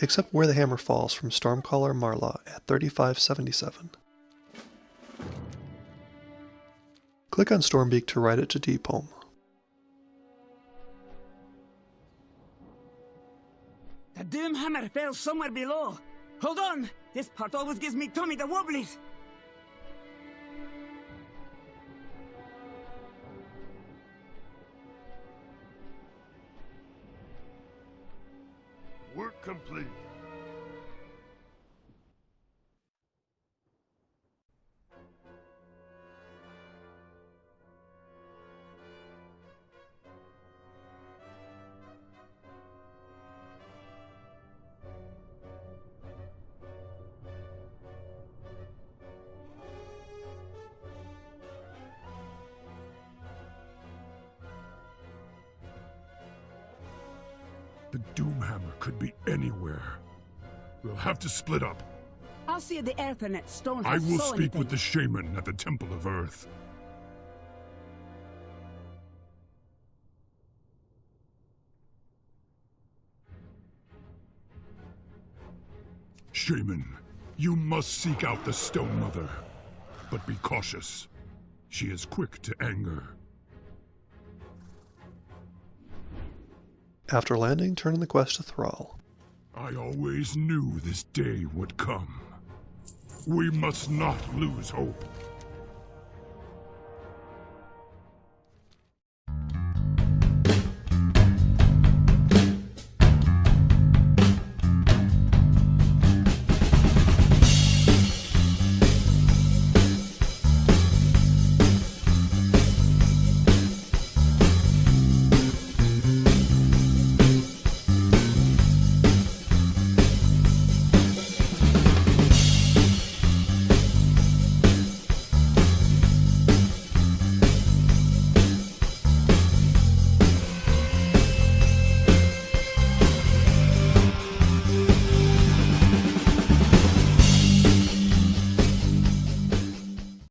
except where the hammer falls from Stormcaller Mylra at 3577. Click on Stormbeak to write it to Deepholm. The Doomhammer fell somewhere below. Hold on! This part always gives me Tommy the Wobblies! Complete. The Doomhammer could be anywhere. We'll have to split up. I'll see the Earthernet stone I will speak anything. with the shaman at the Temple of Earth. Shaman, you must seek out the Stone Mother. But be cautious. She is quick to anger. After landing, turn in the quest to Thrall. I always knew this day would come. We must not lose hope.